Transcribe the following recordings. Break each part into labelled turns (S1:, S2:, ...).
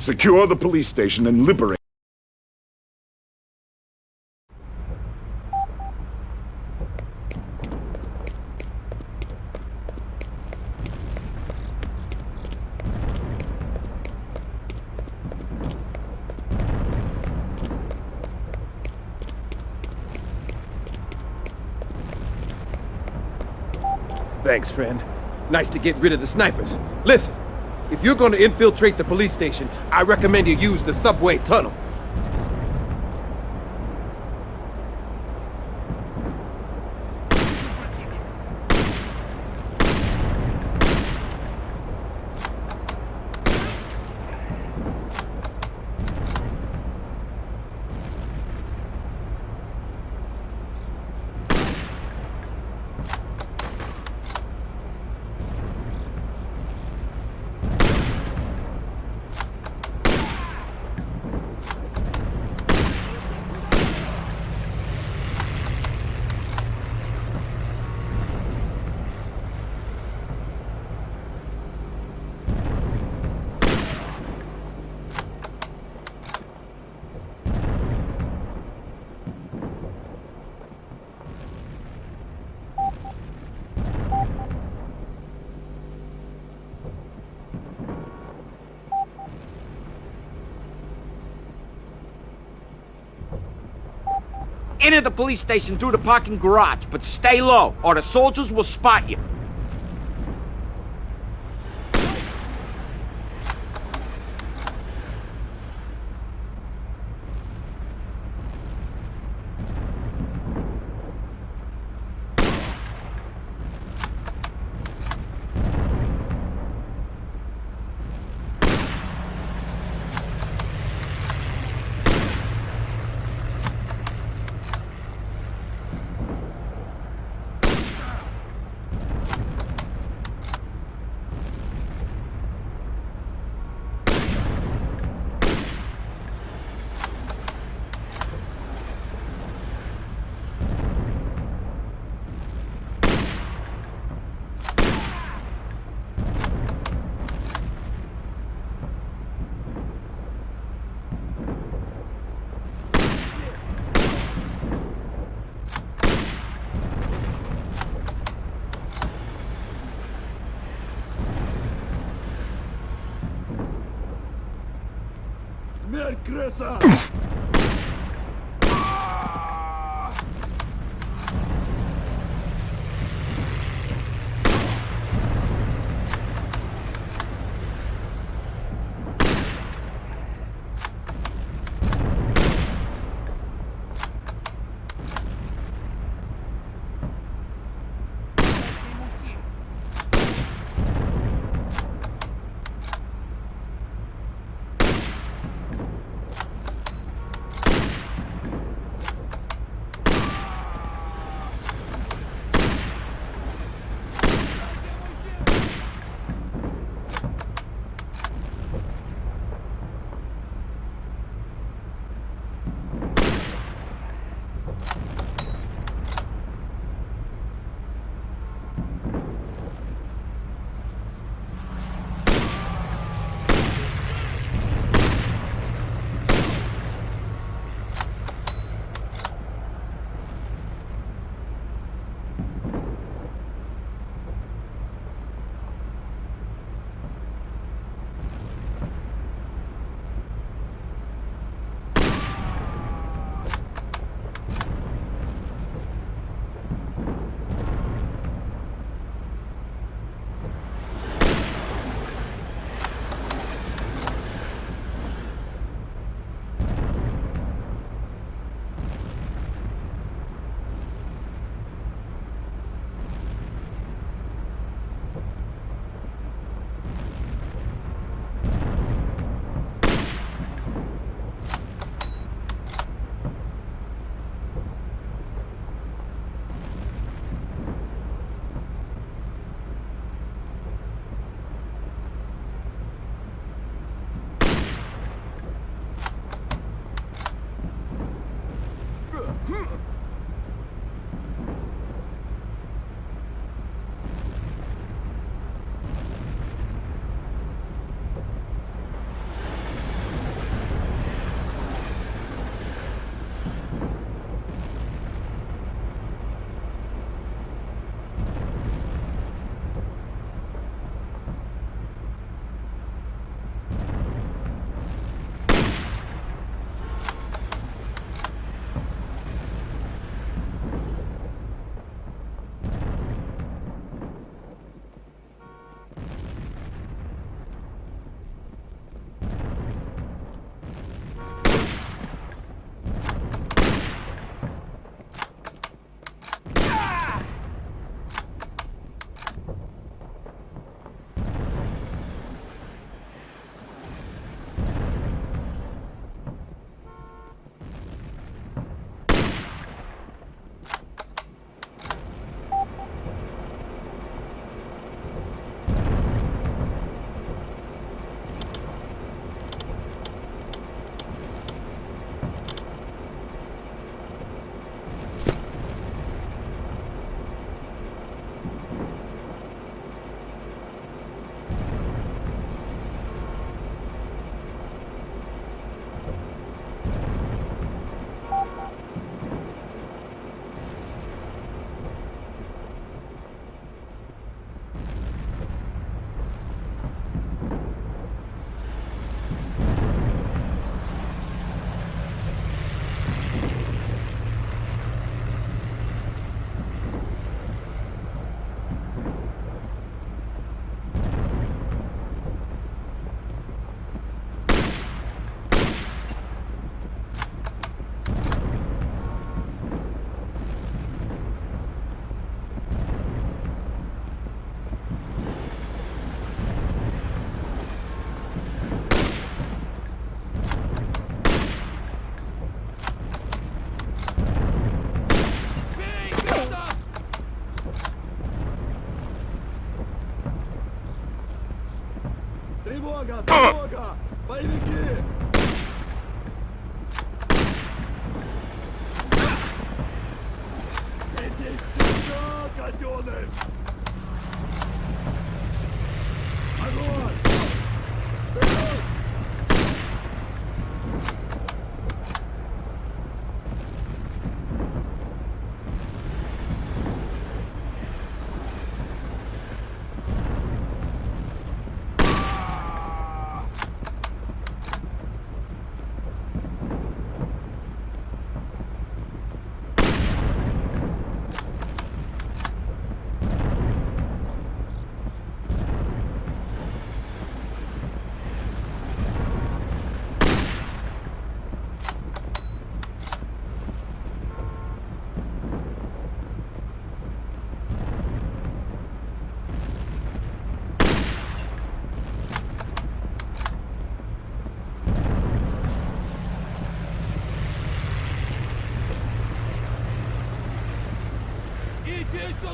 S1: Secure the police station and liberate...
S2: Thanks, friend. Nice to get rid of the snipers. Listen, if you're gonna infiltrate the police station, I recommend you use the subway tunnel.
S3: Enter the police station through the parking garage, but stay low, or the soldiers will spot you.
S1: Cresa! Дорога! А! Дорога! Боевики! Иди сюда,
S4: котенок!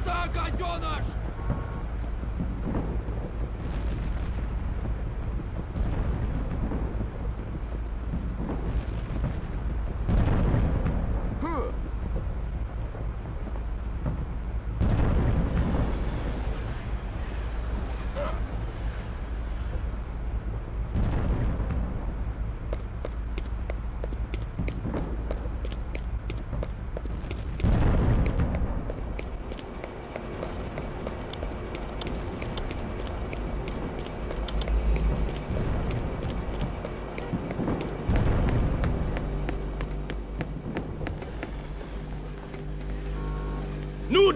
S4: Сюда, гаденыш!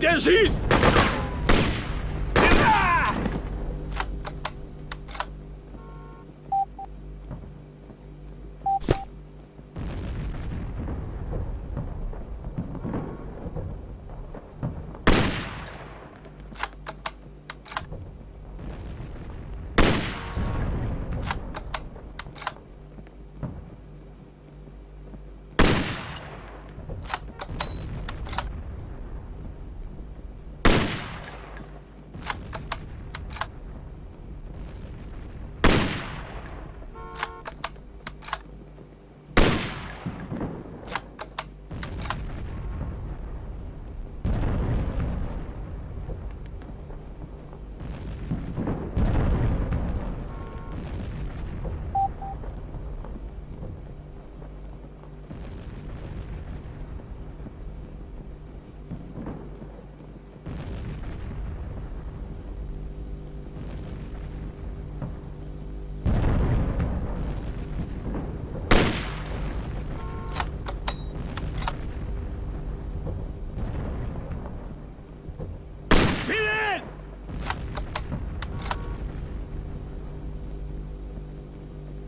S5: Degis!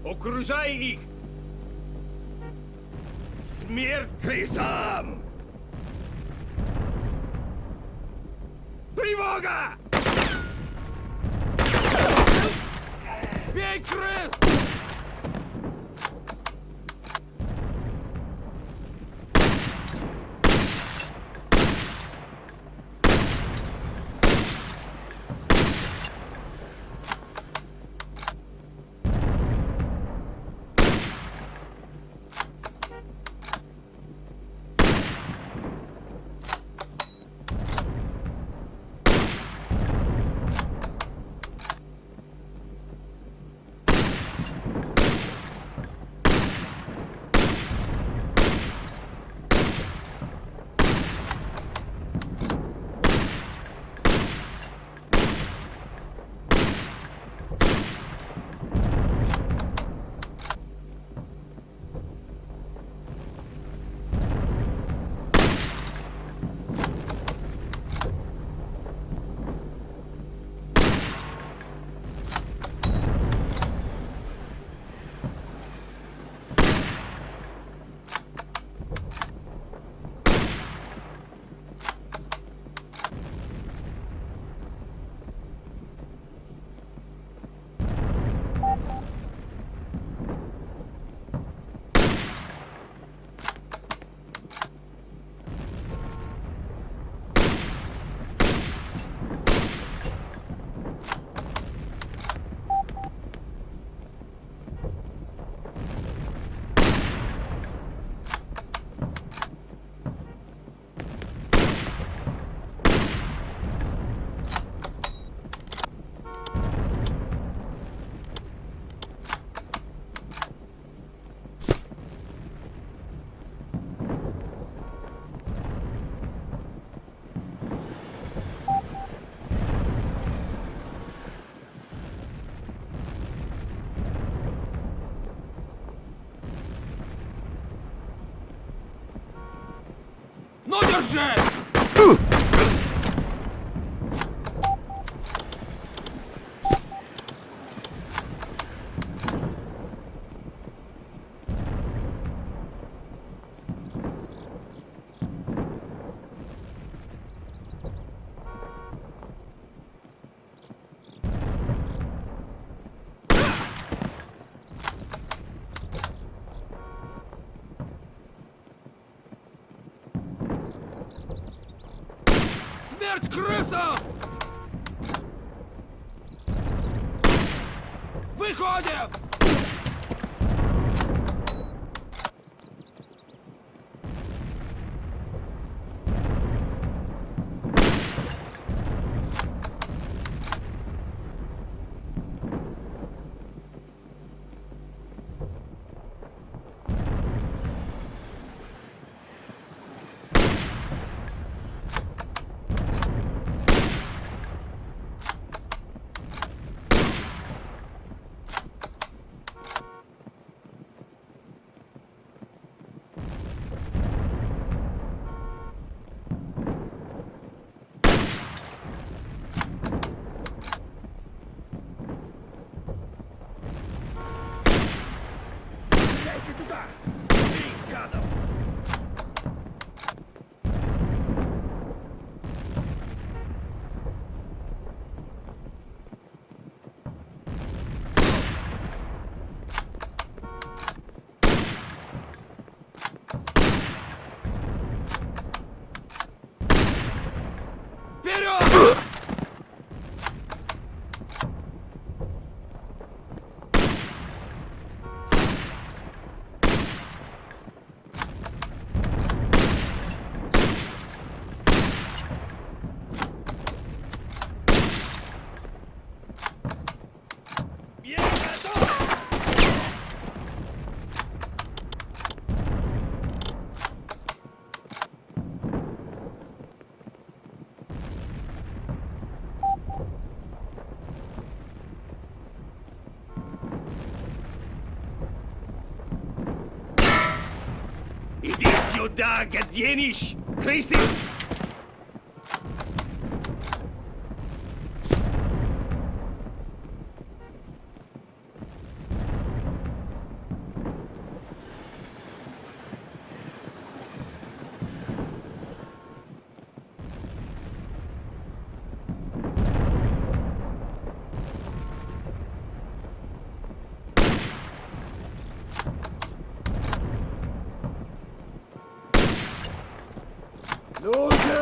S5: Окружай их! Смерть крысам! Тревога!
S4: Бей крыс!
S6: Ну,
S4: Panzer! Now da get
S1: jenisch.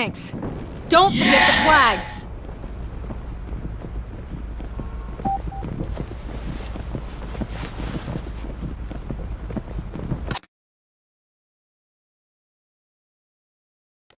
S7: Thanks. Don't forget the flag.